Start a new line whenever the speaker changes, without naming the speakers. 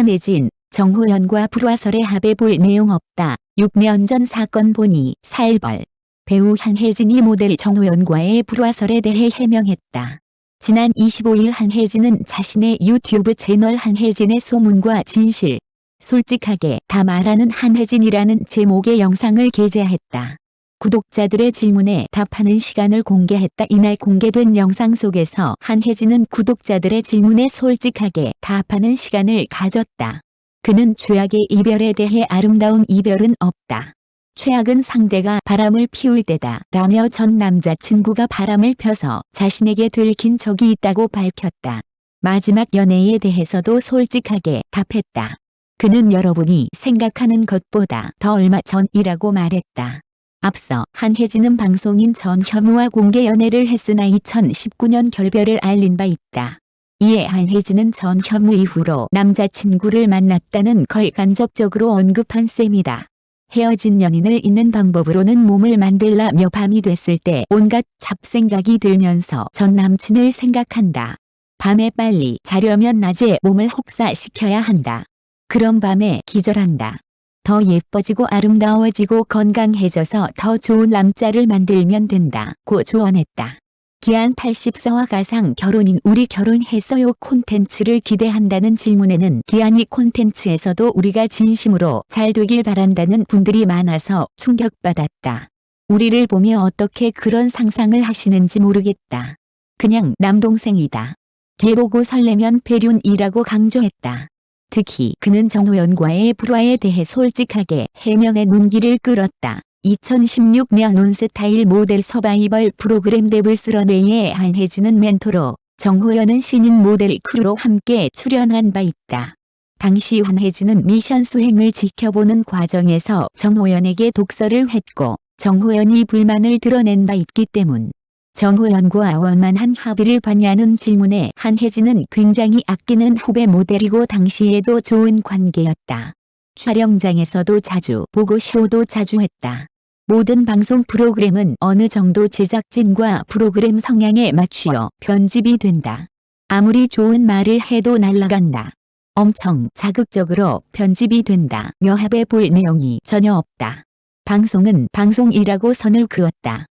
한혜진, 정호연과 불화설의 합에 볼 내용 없다. 6년 전 사건 보니 살벌. 배우 한혜진이 모델 정호연과의 불화설에 대해 해명했다. 지난 25일 한혜진은 자신의 유튜브 채널 한혜진의 소문과 진실, 솔직하게 다 말하는 한혜진이라는 제목의 영상을 게재했다. 구독자들의 질문에 답하는 시간을 공개했다. 이날 공개된 영상 속에서 한혜진은 구독자들의 질문에 솔직하게 답하는 시간을 가졌다. 그는 최악의 이별에 대해 아름다운 이별은 없다. 최악은 상대가 바람을 피울 때다 라며 전 남자친구가 바람을 펴서 자신에게 들킨 적이 있다고 밝혔다. 마지막 연애에 대해서도 솔직하게 답했다. 그는 여러분이 생각하는 것보다 더 얼마 전이라고 말했다. 앞서 한혜진은 방송인 전현무와 공개 연애를 했으나 2019년 결별을 알린 바 있다. 이에 한혜진은 전현무 이후로 남자친구를 만났다는 걸 간접적으로 언급한 셈이다. 헤어진 연인을 잇는 방법으로는 몸을 만들라며 밤이 됐을 때 온갖 잡생각이 들면서 전 남친을 생각한다. 밤에 빨리 자려면 낮에 몸을 혹사시켜야 한다. 그런 밤에 기절한다. 더 예뻐지고 아름다워지고 건강해져서 더 좋은 남자를 만들면 된다고 조언했다. 기한 84와 가상 결혼인 우리 결혼했어요 콘텐츠를 기대한다는 질문에는 기한이 콘텐츠에서도 우리가 진심으로 잘 되길 바란다는 분들이 많아서 충격받았다. 우리를 보며 어떻게 그런 상상을 하시는지 모르겠다. 그냥 남동생이다. 개보고 설레면 배륜이라고 강조했다. 특히 그는 정호연과의 불화에 대해 솔직하게 해명의 눈길을 끌었다. 2016년 온스타일 모델 서바이벌 프로그램 데블스런웨이에 한혜진은 멘토로 정호연은 신인 모델 크루로 함께 출연한 바 있다. 당시 한혜진은 미션 수행을 지켜보는 과정에서 정호연에게 독서를 했고 정호연이 불만을 드러낸 바 있기 때문 정호연과 원만 한 합의를 봤냐는 질문에 한혜진은 굉장히 아끼는 후배 모델이고 당시에도 좋은 관계였다. 촬영장에서도 자주 보고 쇼도 자주 했다. 모든 방송 프로그램은 어느 정도 제작진과 프로그램 성향에 맞추어 편집이 된다. 아무리 좋은 말을 해도 날라간다. 엄청 자극적으로 편집이 된다. 며 합해 볼 내용이 전혀 없다. 방송은 방송이라고 선을 그었다.